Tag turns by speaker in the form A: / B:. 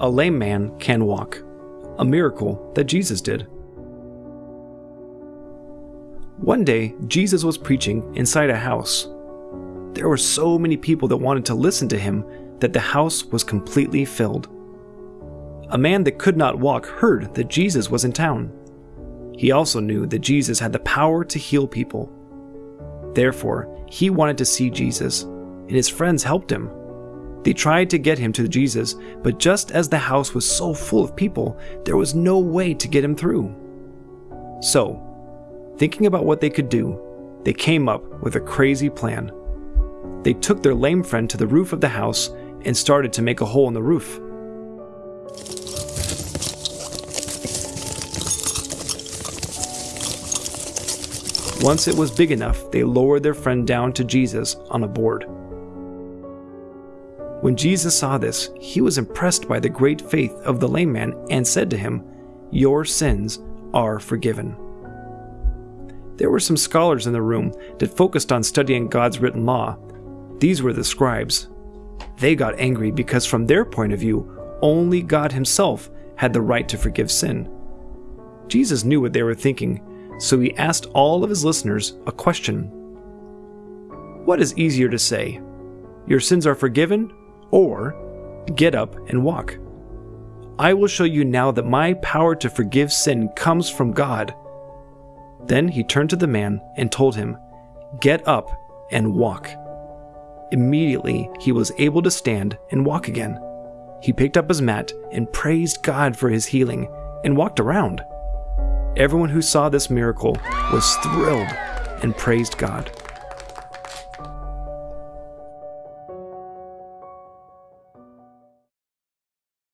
A: a lame man can walk, a miracle that Jesus did. One day, Jesus was preaching inside a house. There were so many people that wanted to listen to him that the house was completely filled. A man that could not walk heard that Jesus was in town. He also knew that Jesus had the power to heal people. Therefore, he wanted to see Jesus, and his friends helped him. They tried to get him to Jesus, but just as the house was so full of people, there was no way to get him through. So, Thinking about what they could do, they came up with a crazy plan. They took their lame friend to the roof of the house and started to make a hole in the roof. Once it was big enough, they lowered their friend down to Jesus on a board. When Jesus saw this, he was impressed by the great faith of the lame man and said to him, Your sins are forgiven there were some scholars in the room that focused on studying God's written law. These were the scribes. They got angry because, from their point of view, only God Himself had the right to forgive sin. Jesus knew what they were thinking, so he asked all of his listeners a question What is easier to say? Your sins are forgiven, or get up and walk? I will show you now that my power to forgive sin comes from God. Then he turned to the man and told him, Get up and walk. Immediately he was able to stand and walk again. He picked up his mat and praised God for his healing and walked around. Everyone who saw this miracle was thrilled and praised God.